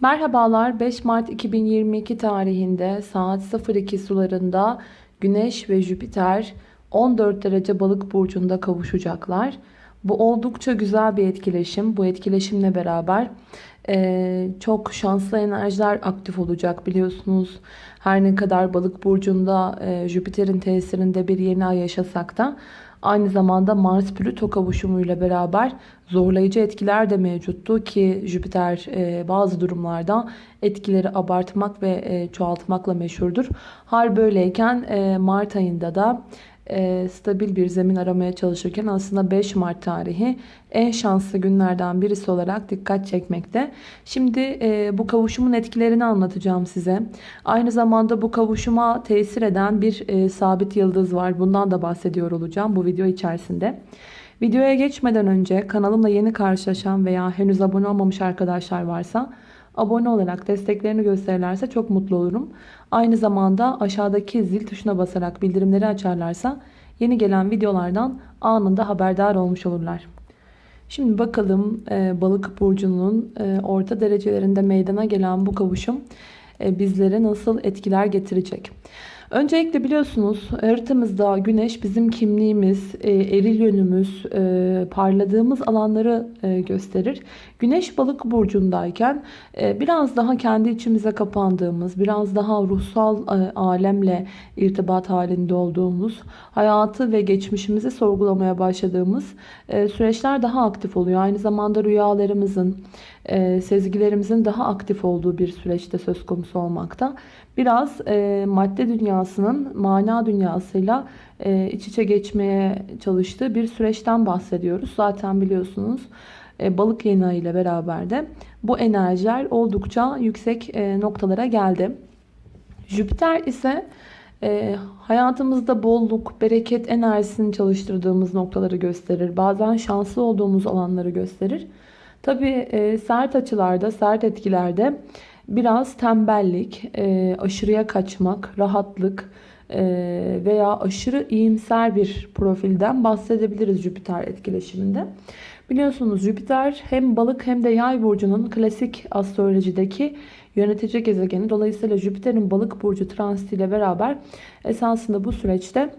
Merhabalar 5 Mart 2022 tarihinde saat 02 sularında Güneş ve Jüpiter 14 derece balık burcunda kavuşacaklar. Bu oldukça güzel bir etkileşim. Bu etkileşimle beraber e, çok şanslı enerjiler aktif olacak biliyorsunuz. Her ne kadar balık burcunda e, Jüpiter'in tesirinde bir yeni ay yaşasak da Aynı zamanda Mars-Plüto kavuşumuyla beraber zorlayıcı etkiler de mevcuttu ki Jüpiter e, bazı durumlarda etkileri abartmak ve e, çoğaltmakla meşhurdur. Hal böyleyken e, Mart ayında da e, stabil bir zemin aramaya çalışırken aslında 5 Mart tarihi en şanslı günlerden birisi olarak dikkat çekmekte. Şimdi e, bu kavuşumun etkilerini anlatacağım size. Aynı zamanda bu kavuşuma tesir eden bir e, sabit yıldız var. Bundan da bahsediyor olacağım bu video içerisinde. Videoya geçmeden önce kanalımla yeni karşılaşan veya henüz abone olmamış arkadaşlar varsa abone olarak desteklerini gösterirlerse çok mutlu olurum. Aynı zamanda aşağıdaki zil tuşuna basarak bildirimleri açarlarsa yeni gelen videolardan anında haberdar olmuş olurlar. Şimdi bakalım e, balık burcunun e, orta derecelerinde meydana gelen bu kavuşum e, bizlere nasıl etkiler getirecek. Öncelikle biliyorsunuz haritamızda güneş bizim kimliğimiz, e, eril yönümüz, e, parladığımız alanları e, gösterir. Güneş balık burcundayken biraz daha kendi içimize kapandığımız, biraz daha ruhsal alemle irtibat halinde olduğumuz, hayatı ve geçmişimizi sorgulamaya başladığımız süreçler daha aktif oluyor. Aynı zamanda rüyalarımızın, sezgilerimizin daha aktif olduğu bir süreçte söz konusu olmakta biraz madde dünyasının mana dünyasıyla e, iç içe geçmeye çalıştığı bir süreçten bahsediyoruz. Zaten biliyorsunuz e, balık yeni ile beraber de bu enerjiler oldukça yüksek e, noktalara geldi. Jüpiter ise e, hayatımızda bolluk, bereket enerjisini çalıştırdığımız noktaları gösterir. Bazen şanslı olduğumuz alanları gösterir. Tabi e, sert açılarda, sert etkilerde biraz tembellik, e, aşırıya kaçmak, rahatlık e, veya aşırı iyimser bir profilden bahsedebiliriz Jüpiter etkileşiminde. Biliyorsunuz Jüpiter hem balık hem de yay burcunun klasik astrolojideki yönetici gezegeni. Dolayısıyla Jüpiter'in balık burcu transitiyle beraber esasında bu süreçte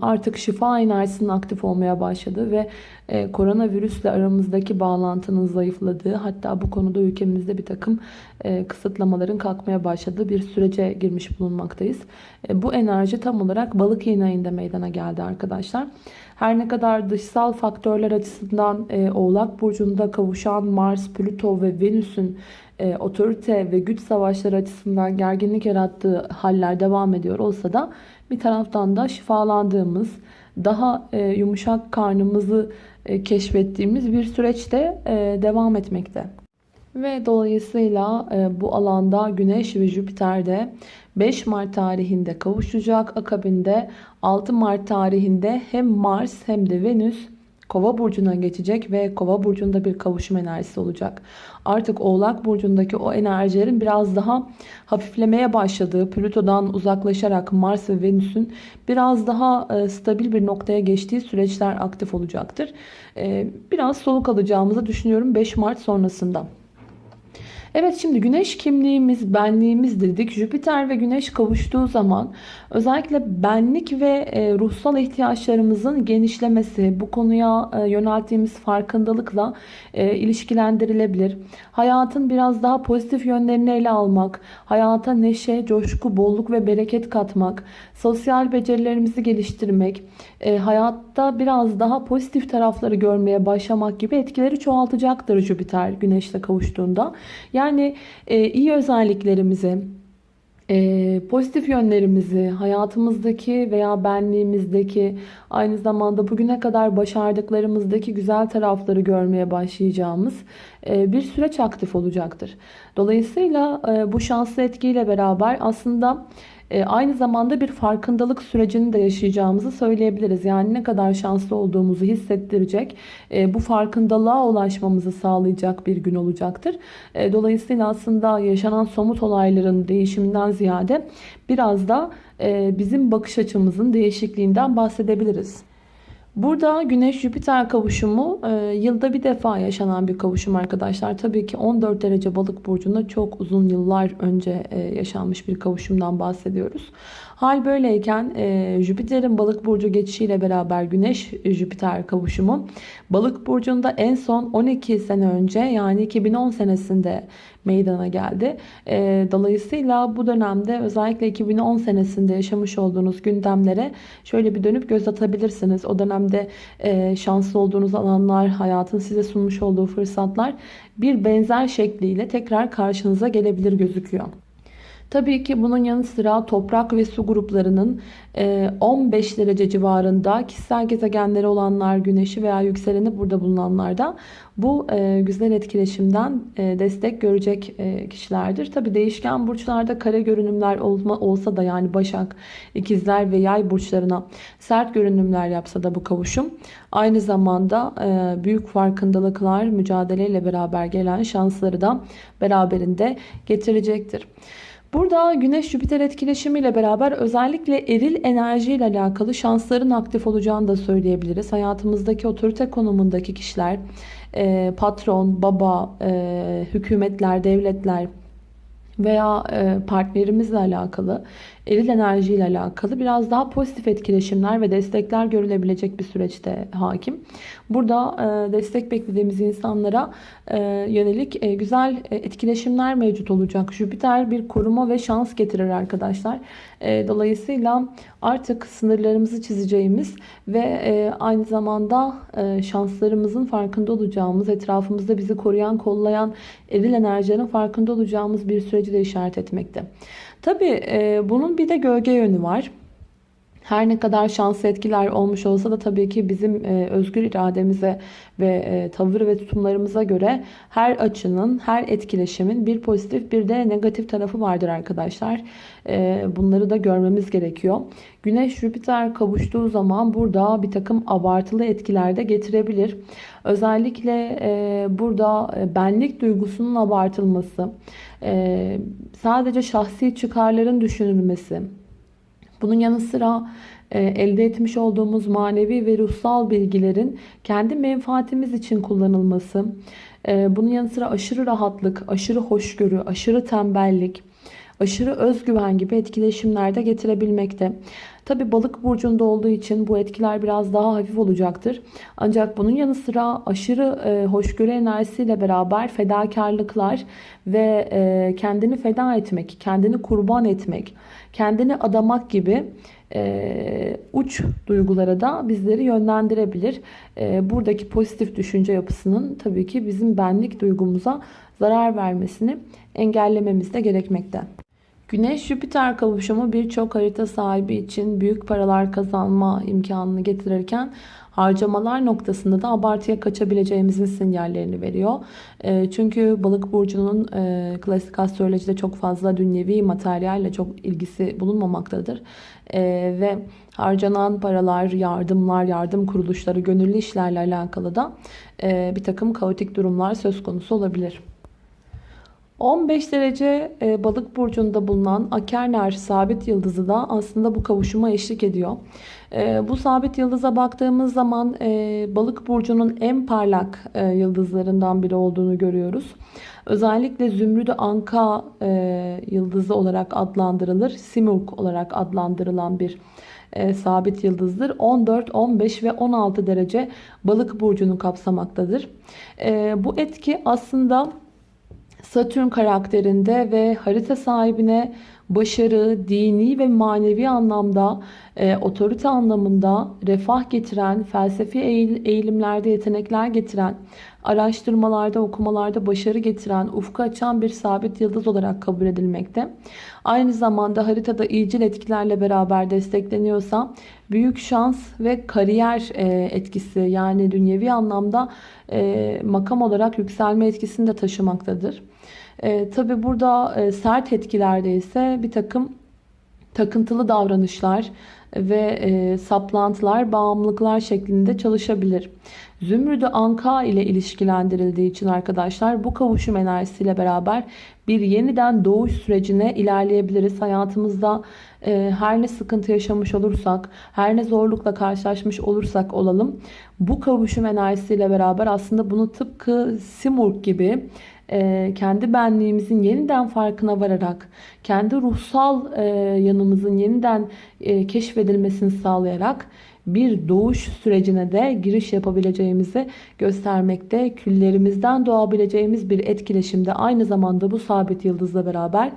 artık şifa enerjisinin aktif olmaya başladı ve e, koronavirüsle aramızdaki bağlantının zayıfladığı hatta bu konuda ülkemizde bir takım e, kısıtlamaların kalkmaya başladığı bir sürece girmiş bulunmaktayız. Bu enerji tam olarak balık yeni ayında meydana geldi arkadaşlar. Her ne kadar dışsal faktörler açısından Oğlak Burcu'nda kavuşan Mars, Plüto ve Venüs'ün otorite ve güç savaşları açısından gerginlik yarattığı haller devam ediyor olsa da bir taraftan da şifalandığımız, daha e, yumuşak karnımızı e, keşfettiğimiz bir süreçte e, devam etmekte. Ve dolayısıyla bu alanda Güneş ve Jüpiter de 5 Mart tarihinde kavuşacak. Akabinde 6 Mart tarihinde hem Mars hem de Venüs Kova burcuna geçecek ve Kova burcunda bir kavuşum enerjisi olacak. Artık Oğlak burcundaki o enerjilerin biraz daha hafiflemeye başladığı, Plüto'dan uzaklaşarak Mars ve Venüs'ün biraz daha e, stabil bir noktaya geçtiği süreçler aktif olacaktır. E, biraz soluk alacağımızı düşünüyorum 5 Mart sonrasında. Evet şimdi güneş kimliğimiz, benliğimiz dedik. Jüpiter ve güneş kavuştuğu zaman özellikle benlik ve e, ruhsal ihtiyaçlarımızın genişlemesi, bu konuya e, yönelttiğimiz farkındalıkla e, ilişkilendirilebilir. Hayatın biraz daha pozitif yönlerini ele almak, hayata neşe, coşku, bolluk ve bereket katmak, sosyal becerilerimizi geliştirmek, hayatta biraz daha pozitif tarafları görmeye başlamak gibi etkileri çoğaltacaktır Jüpiter güneşle kavuştuğunda. Yani yani e, iyi özelliklerimizi, e, pozitif yönlerimizi, hayatımızdaki veya benliğimizdeki aynı zamanda bugüne kadar başardıklarımızdaki güzel tarafları görmeye başlayacağımız e, bir süreç aktif olacaktır. Dolayısıyla e, bu şanslı etkiyle beraber aslında e, aynı zamanda bir farkındalık sürecini de yaşayacağımızı söyleyebiliriz. Yani ne kadar şanslı olduğumuzu hissettirecek, e, bu farkındalığa ulaşmamızı sağlayacak bir gün olacaktır. E, dolayısıyla aslında yaşanan somut olayların değişiminden ziyade biraz da bizim bakış açımızın değişikliğinden bahsedebiliriz. Burada Güneş-Jüpiter kavuşumu e, yılda bir defa yaşanan bir kavuşum arkadaşlar. Tabii ki 14 derece balık burcunda çok uzun yıllar önce e, yaşanmış bir kavuşumdan bahsediyoruz. Hal böyleyken e, Jüpiter'in balık burcu geçişiyle beraber Güneş-Jüpiter kavuşumu balık burcunda en son 12 sene önce yani 2010 senesinde meydana geldi. E, dolayısıyla bu dönemde özellikle 2010 senesinde yaşamış olduğunuz gündemlere şöyle bir dönüp göz atabilirsiniz. O dönemde e, şanslı olduğunuz alanlar, hayatın size sunmuş olduğu fırsatlar bir benzer şekliyle tekrar karşınıza gelebilir gözüküyor. Tabii ki bunun yanı sıra toprak ve su gruplarının 15 e, derece civarında kişisel gezegenleri olanlar, güneşi veya yükseleni burada bulunanlarda bu e, güzel etkileşimden e, destek görecek kişilerdir. Tabii değişken burçlarda kare görünümler olsa da yani Başak, ikizler ve Yay burçlarına sert görünümler yapsa da bu kavuşum aynı zamanda büyük farkındalıklar mücadeleyle beraber gelen şansları da beraberinde getirecektir. Burada Güneş-Jüpiter etkileşimiyle beraber özellikle eril enerjiyle alakalı şansların aktif olacağını da söyleyebiliriz. Hayatımızdaki otorite konumundaki kişiler, e, patron, baba, e, hükümetler, devletler veya e, partnerimizle alakalı, eril enerjiyle alakalı biraz daha pozitif etkileşimler ve destekler görülebilecek bir süreçte hakim. Burada e, destek beklediğimiz insanlara e, yönelik güzel etkileşimler mevcut olacak. Jüpiter bir koruma ve şans getirir arkadaşlar. Dolayısıyla artık sınırlarımızı çizeceğimiz ve aynı zamanda şanslarımızın farkında olacağımız, etrafımızda bizi koruyan, kollayan eril enerjilerin farkında olacağımız bir süreci de işaret etmekte. Tabi e, bunun bir de gölge yönü var. Her ne kadar şanslı etkiler olmuş olsa da tabii ki bizim e, özgür irademize ve e, tavır ve tutumlarımıza göre her açının, her etkileşimin bir pozitif bir de negatif tarafı vardır arkadaşlar. E, bunları da görmemiz gerekiyor. Güneş Jüpiter kavuştuğu zaman burada bir takım abartılı etkiler de getirebilir. Özellikle e, burada e, benlik duygusunun abartılması, e, sadece şahsi çıkarların düşünülmesi, bunun yanı sıra e, elde etmiş olduğumuz manevi ve ruhsal bilgilerin kendi menfaatimiz için kullanılması, e, bunun yanı sıra aşırı rahatlık, aşırı hoşgörü, aşırı tembellik, aşırı özgüven gibi etkileşimlerde getirebilmekte. Tabi balık burcunda olduğu için bu etkiler biraz daha hafif olacaktır. Ancak bunun yanı sıra aşırı e, hoşgörü enerjisiyle beraber fedakarlıklar ve e, kendini feda etmek, kendini kurban etmek, kendini adamak gibi e, uç duygulara da bizleri yönlendirebilir. E, buradaki pozitif düşünce yapısının tabii ki bizim benlik duygumuza zarar vermesini engellememiz de gerekmekte. Güneş-Jüpiter kavuşumu birçok harita sahibi için büyük paralar kazanma imkanını getirirken harcamalar noktasında da abartıya kaçabileceğimizin sinyallerini veriyor. E, çünkü balık burcunun e, klasik astrolojide çok fazla dünyevi materyalle çok ilgisi bulunmamaktadır. E, ve harcanan paralar, yardımlar, yardım kuruluşları, gönüllü işlerle alakalı da bir takım kaotik durumlar söz konusu olabilir. 15 derece e, balık burcunda bulunan Akerner sabit yıldızı da aslında bu kavuşuma eşlik ediyor. E, bu sabit yıldıza baktığımız zaman e, balık burcunun en parlak yıldızlarından biri olduğunu görüyoruz. Özellikle Zümrüdü Anka yıldızı olarak adlandırılır. Simurg olarak adlandırılan bir sabit yıldızdır. 14, 15 ve 16 derece balık burcunu kapsamaktadır. bu etki aslında Satürn karakterinde ve harita sahibine başarı, dini ve manevi anlamda, e, otorite anlamında refah getiren, felsefi eğilimlerde yetenekler getiren, araştırmalarda, okumalarda başarı getiren, ufku açan bir sabit yıldız olarak kabul edilmekte. Aynı zamanda haritada iyicil etkilerle beraber destekleniyorsa büyük şans ve kariyer e, etkisi yani dünyevi anlamda e, makam olarak yükselme etkisini de taşımaktadır. E, Tabi burada e, sert etkilerde ise bir takım takıntılı davranışlar ve e, saplantılar, bağımlılıklar şeklinde çalışabilir. Zümrüdü Anka ile ilişkilendirildiği için arkadaşlar bu kavuşum enerjisiyle beraber bir yeniden doğuş sürecine ilerleyebiliriz. Hayatımızda e, her ne sıkıntı yaşamış olursak, her ne zorlukla karşılaşmış olursak olalım bu kavuşum enerjisiyle beraber aslında bunu tıpkı Simurg gibi kendi benliğimizin yeniden farkına vararak, kendi ruhsal e, yanımızın yeniden e, keşfedilmesini sağlayarak bir doğuş sürecine de giriş yapabileceğimizi göstermekte. Küllerimizden doğabileceğimiz bir etkileşimde aynı zamanda bu sabit yıldızla beraber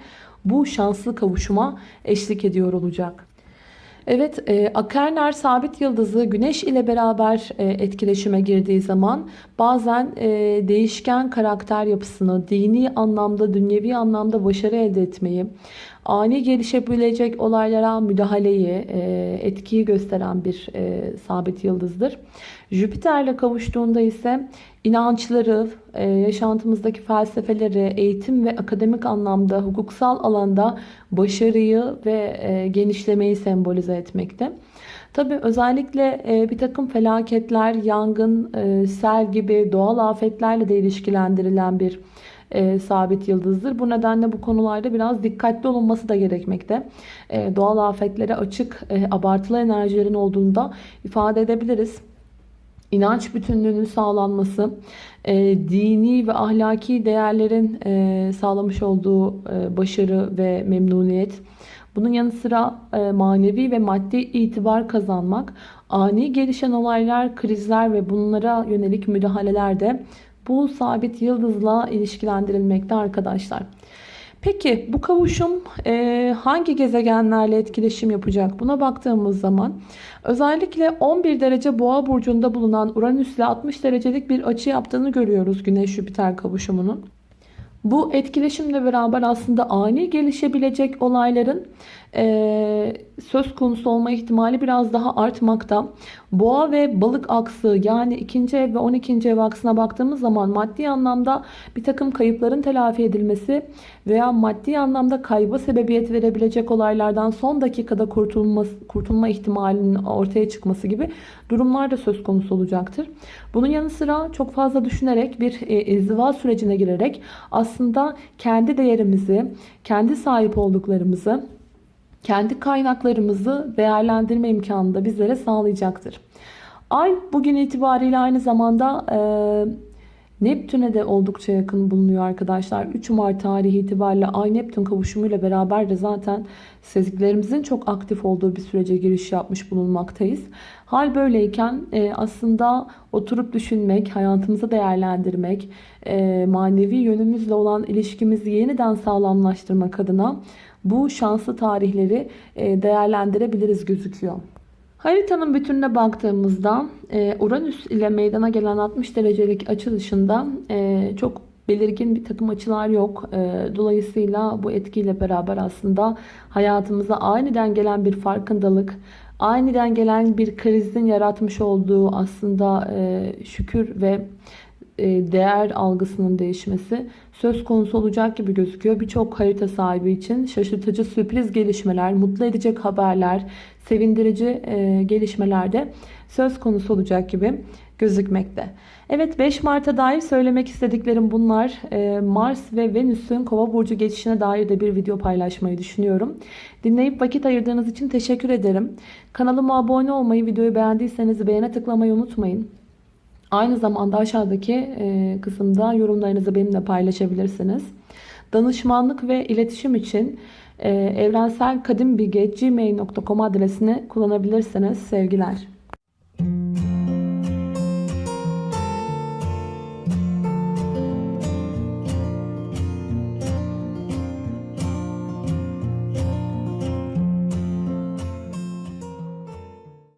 bu şanslı kavuşuma eşlik ediyor olacak. Evet, e, Akerner sabit yıldızı güneş ile beraber e, etkileşime girdiği zaman bazen e, değişken karakter yapısını, dini anlamda, dünyevi anlamda başarı elde etmeyi, ani gelişebilecek olaylara müdahaleyi, e, etkiyi gösteren bir e, sabit yıldızdır. Jüpiter'le kavuştuğunda ise inançları, e, yaşantımızdaki felsefeleri, eğitim ve akademik anlamda, hukuksal alanda başarıyı ve genişlemeyi sembolize etmekte. Tabi özellikle bir takım felaketler, yangın, sel gibi doğal afetlerle de ilişkilendirilen bir e, sabit yıldızdır. Bu nedenle bu konularda biraz dikkatli olunması da gerekmekte. E, doğal afetlere açık, e, abartılı enerjilerin olduğunu da ifade edebiliriz. İnanç bütünlüğünün sağlanması, e, dini ve ahlaki değerlerin e, sağlamış olduğu e, başarı ve memnuniyet, bunun yanı sıra e, manevi ve maddi itibar kazanmak, ani gelişen olaylar, krizler ve bunlara yönelik müdahaleler de bu sabit yıldızla ilişkilendirilmekte arkadaşlar. Peki bu kavuşum e, hangi gezegenlerle etkileşim yapacak? Buna baktığımız zaman özellikle 11 derece boğa burcunda bulunan Uranüs ile 60 derecelik bir açı yaptığını görüyoruz Güneş-Jüpiter kavuşumunun. Bu etkileşimle beraber aslında ani gelişebilecek olayların e, söz konusu olma ihtimali biraz daha artmakta. Boğa ve balık aksı yani ikinci ev ve 12. ev aksına baktığımız zaman maddi anlamda bir takım kayıpların telafi edilmesi veya maddi anlamda kayba sebebiyet verebilecek olaylardan son dakikada kurtulma, kurtulma ihtimalinin ortaya çıkması gibi durumlar da söz konusu olacaktır. Bunun yanı sıra çok fazla düşünerek bir e, sürecine girerek aslında kendi değerimizi, kendi sahip olduklarımızı kendi kaynaklarımızı değerlendirme imkanını da bizlere sağlayacaktır. Ay bugün itibariyle aynı zamanda e, Neptün'e de oldukça yakın bulunuyor arkadaşlar. 3 Mart tarihi itibariyle Ay Neptün kavuşumuyla beraber de zaten sezgilerimizin çok aktif olduğu bir sürece giriş yapmış bulunmaktayız. Hal böyleyken e, aslında oturup düşünmek, hayatımızı değerlendirmek, e, manevi yönümüzle olan ilişkimizi yeniden sağlamlaştırmak adına bu şanslı tarihleri e, değerlendirebiliriz gözüküyor. Haritanın bütününe baktığımızda e, Uranüs ile meydana gelen 60 derecelik açı dışında e, çok belirgin bir takım açılar yok. Dolayısıyla bu etkiyle beraber aslında hayatımıza aniden gelen bir farkındalık, aniden gelen bir krizin yaratmış olduğu aslında şükür ve değer algısının değişmesi söz konusu olacak gibi gözüküyor. Birçok harita sahibi için şaşırtıcı sürpriz gelişmeler, mutlu edecek haberler, sevindirici e, gelişmeler de söz konusu olacak gibi gözükmekte. Evet 5 Mart'a dair söylemek istediklerim bunlar. E, Mars ve Venüs'ün Kova burcu geçişine dair de bir video paylaşmayı düşünüyorum. Dinleyip vakit ayırdığınız için teşekkür ederim. Kanalıma abone olmayı, videoyu beğendiyseniz beğene tıklamayı unutmayın. Aynı zamanda aşağıdaki e, kısımda yorumlarınızı benimle paylaşabilirsiniz. Danışmanlık ve iletişim için e, evrenselkadimbilge.gmail.com adresini kullanabilirsiniz. Sevgiler.